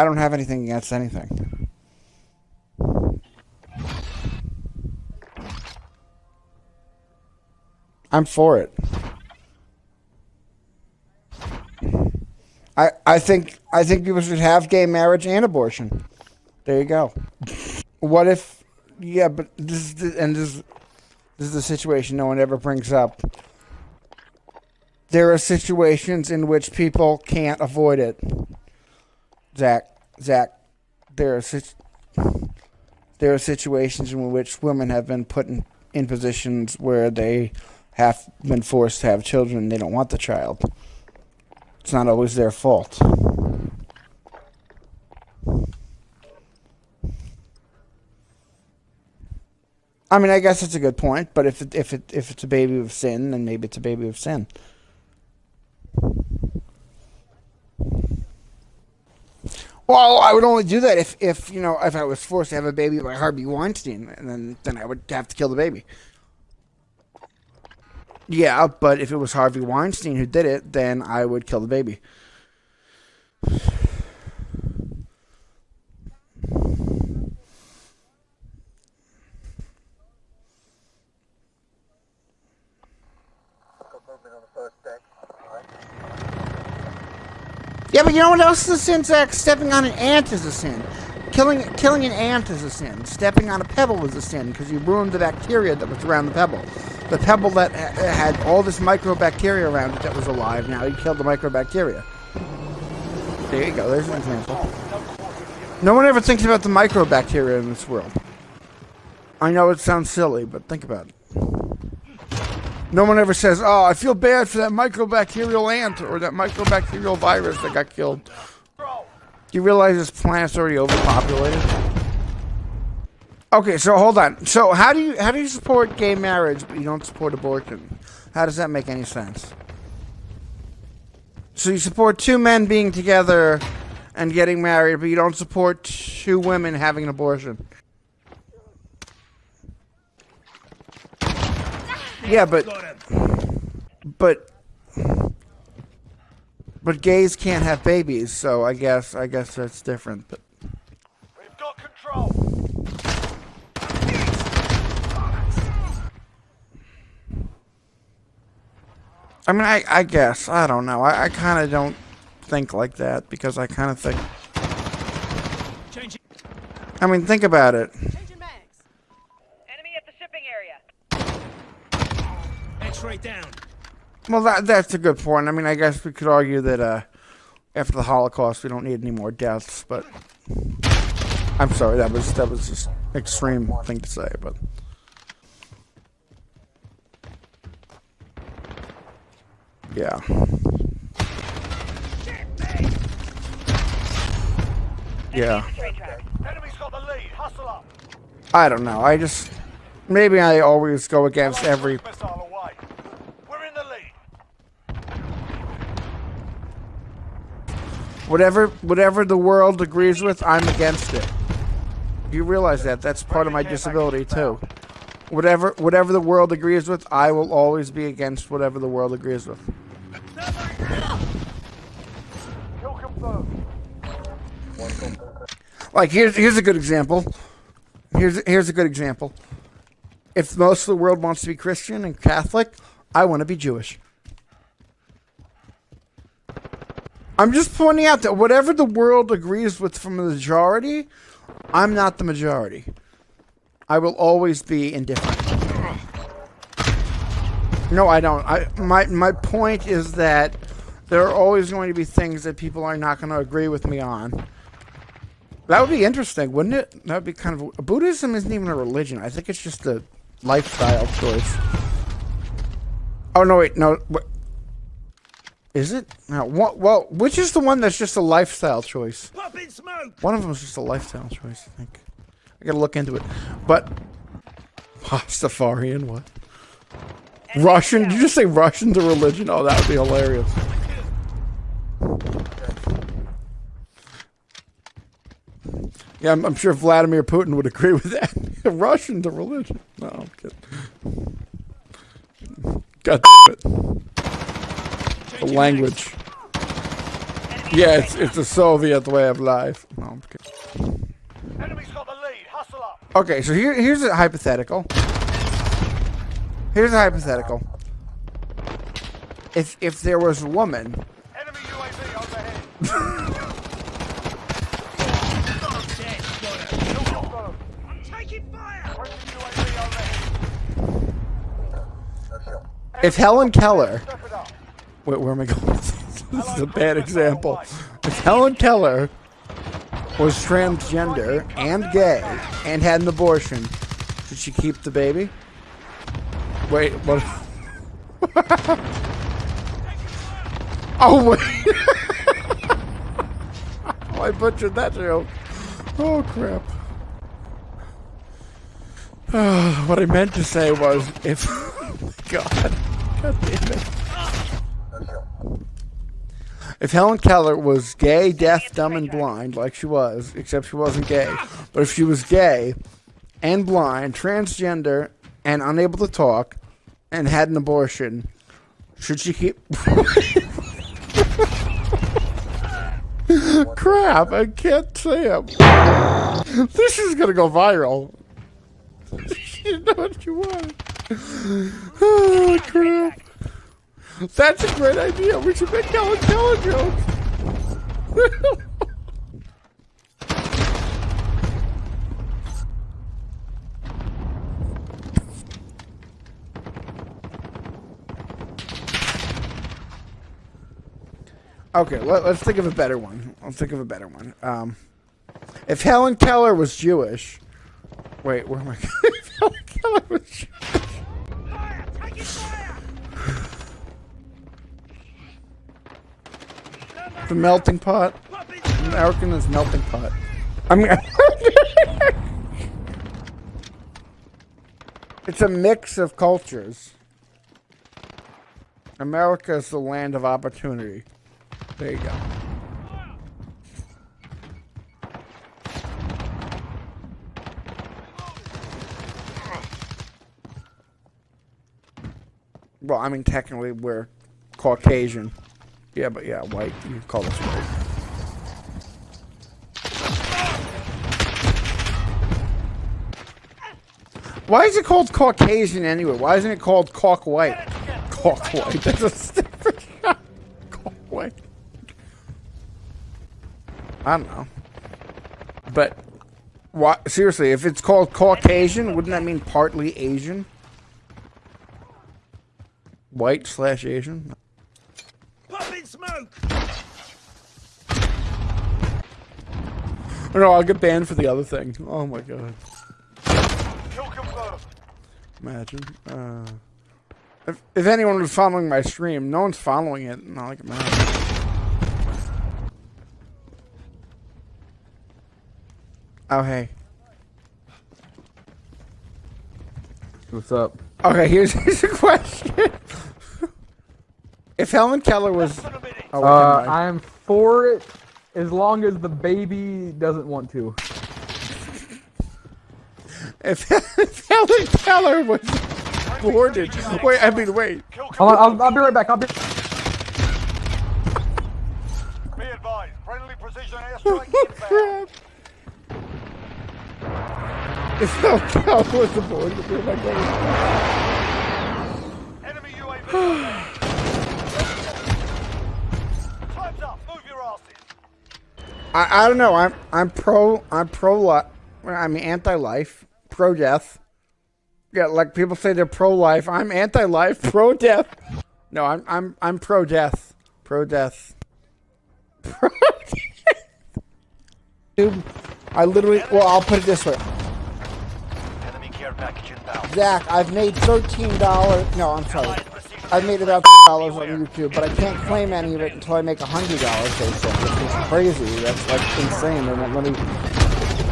I don't have anything against anything. I'm for it. I I think I think people should have gay marriage and abortion. There you go. What if? Yeah, but this is and this this is the situation no one ever brings up. There are situations in which people can't avoid it. Zach, Zach, there are there are situations in which women have been put in, in positions where they have been forced to have children. They don't want the child. It's not always their fault. I mean, I guess it's a good point, but if it, if it if it's a baby of sin, then maybe it's a baby of sin. Well, I would only do that if, if you know if I was forced to have a baby by Harvey Weinstein, and then then I would have to kill the baby. Yeah, but if it was Harvey Weinstein who did it, then I would kill the baby. Yeah, but you know what else is a sin, Zach? Stepping on an ant is a sin. Killing killing an ant is a sin. Stepping on a pebble is a sin because you ruined the bacteria that was around the pebble. The pebble that had all this microbacteria around it that was alive, now you killed the microbacteria. There you go, there's an example. No one ever thinks about the microbacteria in this world. I know it sounds silly, but think about it. No one ever says, oh, I feel bad for that microbacterial ant or that microbacterial virus that got killed. Do you realize this planet's already overpopulated? Okay, so hold on. So how do you how do you support gay marriage but you don't support abortion? How does that make any sense? So you support two men being together and getting married, but you don't support two women having an abortion. Yeah, but but but gays can't have babies, so I guess I guess that's different. But we've got control. I mean, I I guess I don't know. I, I kind of don't think like that because I kind of think. I mean, think about it. Straight down. Well, that that's a good point. I mean, I guess we could argue that uh, after the Holocaust, we don't need any more deaths. But I'm sorry, that was that was just extreme thing to say. But yeah. Yeah. I don't know. I just maybe I always go against every Whatever, whatever the world agrees with, I'm against it. You realize that? That's part of my disability too. Whatever, whatever the world agrees with, I will always be against whatever the world agrees with. Like here's here's a good example. Here's here's a good example. If most of the world wants to be Christian and Catholic, I want to be Jewish. I'm just pointing out that whatever the world agrees with from the majority, I'm not the majority. I will always be indifferent. No, I don't. I my my point is that there are always going to be things that people are not going to agree with me on. That would be interesting, wouldn't it? That would be kind of Buddhism isn't even a religion. I think it's just a lifestyle choice. Oh no, wait, no. Is it? No, what, well, which is the one that's just a lifestyle choice? One of them is just a lifestyle choice, I think. I gotta look into it. But, Pastafarian, what? Russian? Did you just say Russian to religion? Oh, that would be hilarious. Yeah, I'm, I'm, sure Vladimir Putin would agree with that. Russian to religion. No, I'm kidding. God damn it the language. Yeah, it's it's a Soviet way of life. No, I'm kidding. Enemy's got the lead. Hustle up. Okay, so here here's a hypothetical. Here's a hypothetical. If if there was a woman, Enemy UAV overhead. I'm taking fire. UAV overhead. if Helen Keller, Step it up. Wait, where am I going? this is a bad example. If Helen Keller was transgender and gay and had an abortion, should she keep the baby? Wait, what? oh wait! oh, I butchered that joke. Oh crap! what I meant to say was, if oh God, God damn it. If Helen Keller was gay, deaf, dumb, and blind, like she was, except she wasn't gay, but if she was gay and blind, transgender, and unable to talk, and had an abortion, should she keep. Crap, I can't say it. This is gonna go viral. you know what you want. Oh, crap. That's a great idea. We should make Helen Keller jokes. okay, let, us think of a better one. Let's think of a better one. Um, if Helen Keller was Jewish, wait, where am I? if Helen Keller was Jewish. Fire. Taking fire. The melting pot. American is melting pot. I mean, it's a mix of cultures. America is the land of opportunity. There you go. Well, I mean, technically, we're Caucasian. Yeah, but yeah, white. You can call this white. Why is it called Caucasian anyway? Why isn't it called Cauk White? Cauk White. That's a stupid Cauk White. I don't know. But, why, seriously, if it's called Caucasian, wouldn't that mean partly Asian? White slash Asian? Popping smoke. No, I'll get banned for the other thing. Oh my god. Imagine. Uh, if, if anyone was following my stream, no one's following it. Not like it matters. Oh, hey. What's up? Okay, here's, here's a question. If Helen Keller was... For a minute. Oh, Uh. I am for it as long as the baby doesn't want to. if, if Helen Keller was boarded... Wait, I mean, wait. Kill Hold on, confirmed. I'll, I'll be right back. I'll be. Be advised. Friendly precision Oh, airstrike inbound. crap. If Helen Keller was aboard, where am I going? Enemy UAV. I, I don't know. I'm I'm pro I'm pro life. I'm anti life, pro death. Yeah, like people say they're pro life. I'm anti life, pro death. No, I'm I'm I'm pro death, pro death. Pro Dude, I literally. Well, I'll put it this way. Enemy care package inbound. Zach, I've made thirteen dollars. No, I'm sorry. I've made about dollars on YouTube, but I can't claim any of it until I make a hundred dollars. They said, which is crazy. That's like insane. They won't let me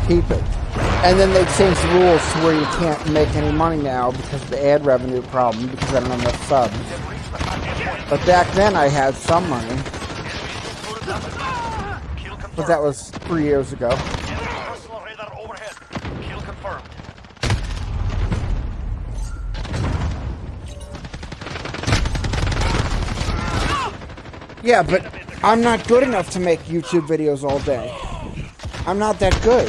keep it. And then they changed the rules to where you can't make any money now because of the ad revenue problem because I don't have enough subs. But back then I had some money, but that was three years ago. Yeah, but I'm not good enough to make YouTube videos all day. I'm not that good.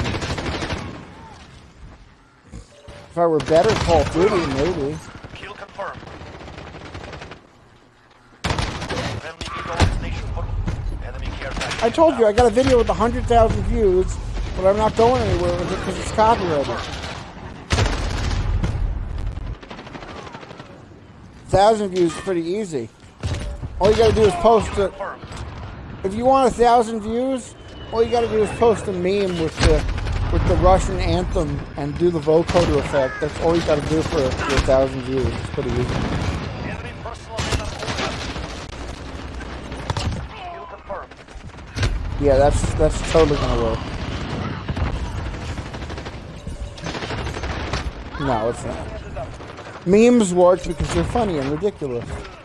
If I were better Call of Duty, maybe. Kill confirmed. Friendly Eagle on station put. Enemy care package. I told you, I got a video with 100,000 views, but I'm not going anywhere with it because it's copyrighted. Thousand views is pretty easy. All you gotta do is post it. If you want a thousand views, all you gotta do is post a meme with the with the Russian anthem and do the vocoder effect. That's all you gotta do for, for a thousand views. It's pretty easy. Yeah, that's that's totally gonna work. No, it's not. Memes work because they're funny and ridiculous. Allied They're killing us.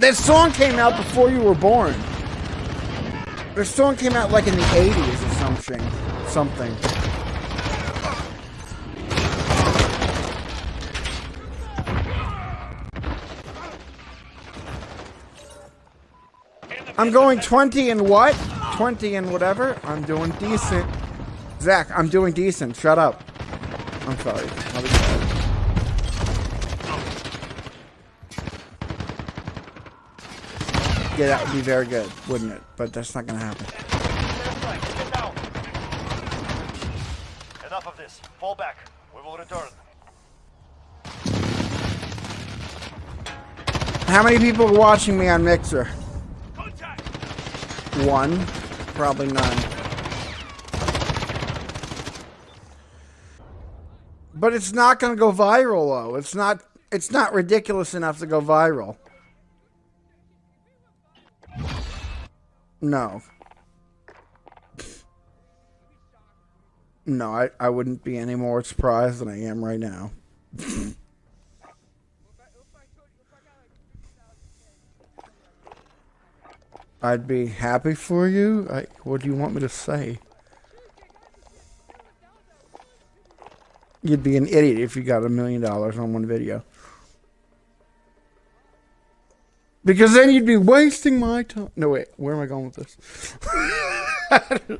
That song came out before you were born. The song came out like in the 80s or something. Something. I'm going 20 and what? 20 and whatever? I'm doing decent. Zach, I'm doing decent. Shut up. I'm sorry. I'll be quiet. Yeah, that would be very good, wouldn't it? But that's not gonna happen. Airstrike, get down. Enough of this. Fall back. We will return. How many people are watching me on Mixer? One, probably none. But it's not gonna go viral though. It's not. It's not ridiculous enough to go viral. No. No, I, I wouldn't be any more surprised than I am right now. I'd be happy for you. I, what do you want me to say? You'd be an idiot if you got a million dollars on one video. Because then you'd be wasting my time. No, wait. Where am I going with this?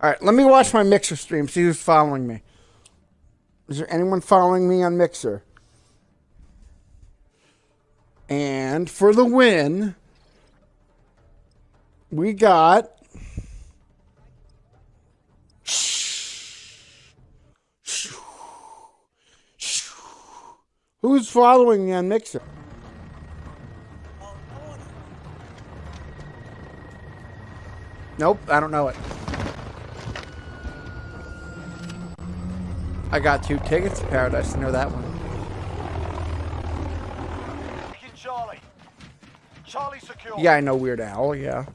All right, let me watch my Mixer stream, see who's following me. Is there anyone following me on Mixer? And for the win, we got. Who's following me on Mixer? Nope, I don't know it. I got two tickets to Paradise. I know that one. Charlie. Charlie secure. Yeah, I know Weird Al. Yeah.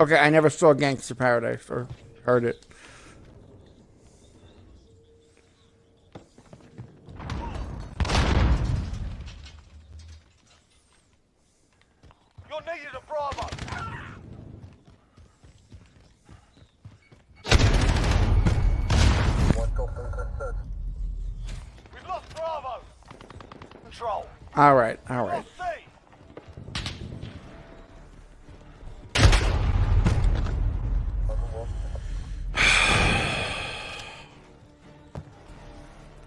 Okay, I never saw Gangster Paradise or heard it. You're needed at Bravo. We've lost Bravo. Control. All right, all right. Lost C.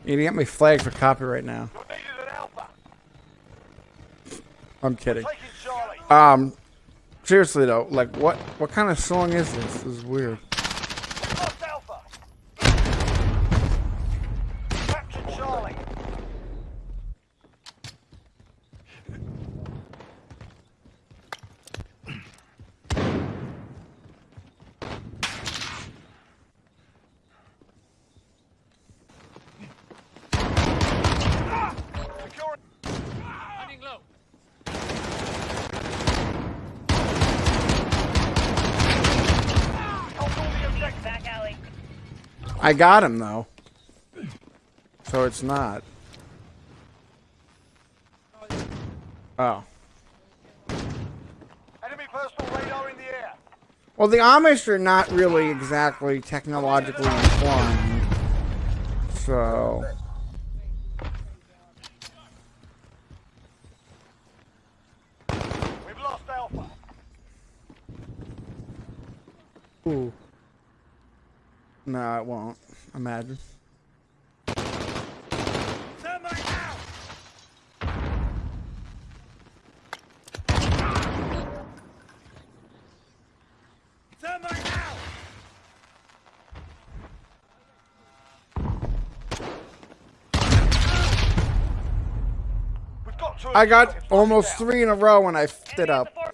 You get me flagged for copyright now. You're needed at Alpha. I'm kidding. Um, seriously though, like what what kind of song is this? This is weird. Lost Alpha. Captured Charlie. Secure. Running low. Hold all the objectives. Back alley. I got him though. So it's not. Oh. Enemy personal radar in the air. Well, the Amish are not really exactly technologically informed. So. We've lost Alpha. Ooh. No, it won't. Imagine. Thermite out! Thermite out! We've got two I got almost three in a row when I f***ed it up. down.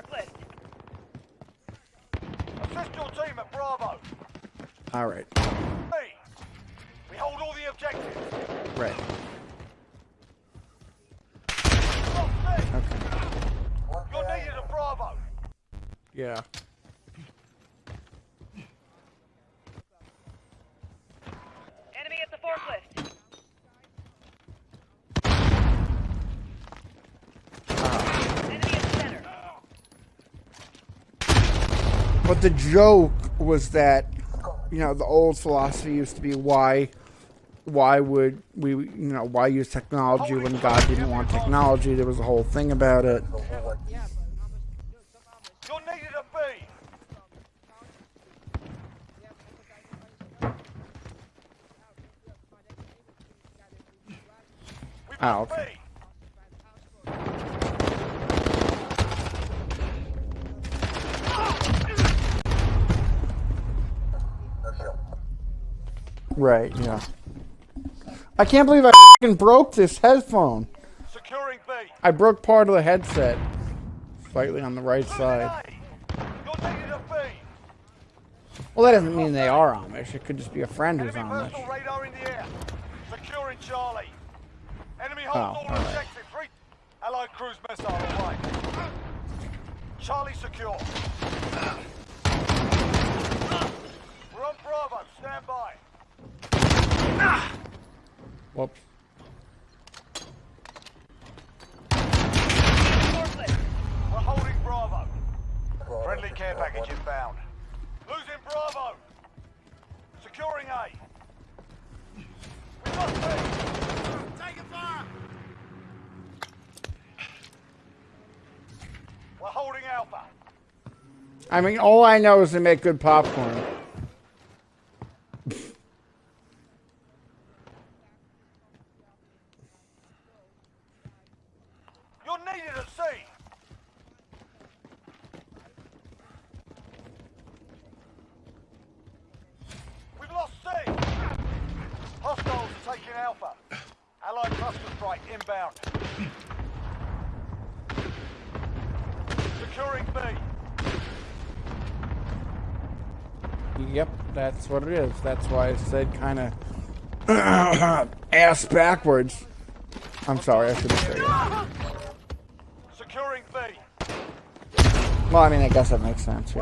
Assist your team at Bravo. All right. Hey, we hold all the objectives. Right. Lost C. Okay. You're needed at Bravo. Yeah. Enemy at the forklift. Enemy at the center. But the joke was that, you know, the old philosophy used to be why, why would we, you know, why use technology when God didn't want technology? There was a whole thing about it. You're needed at B. We've Oh, lost okay. B. Right. Yeah. I can't believe I fing broke this headphone. Securing B. I broke part of the headset, slightly on the right side. A. You're needed at B. Well, that doesn't mean they are Amish. It could just be a friend who's Enemy Amish. radar in the air. Securing Charlie. Enemy holds Oh, all alright. objectives. Re- Allied cruise missile away. Charlie secure. We're on Bravo. Stand by. Whoops. We're holding Bravo. Friendly care package inbound. Losing Bravo. Securing A. We've lost B. Taking fire. We're holding Alpha. I mean, all I know is they make good popcorn. You're at C. We've lost C. Hostiles are taking Alpha. Allied cluster strike inbound. Securing B. Yep, that's what it is. That's why I said kind of ass backwards. I'm sorry, I shouldn't say that. Securing B. Well, I mean, I guess that makes sense. Yeah.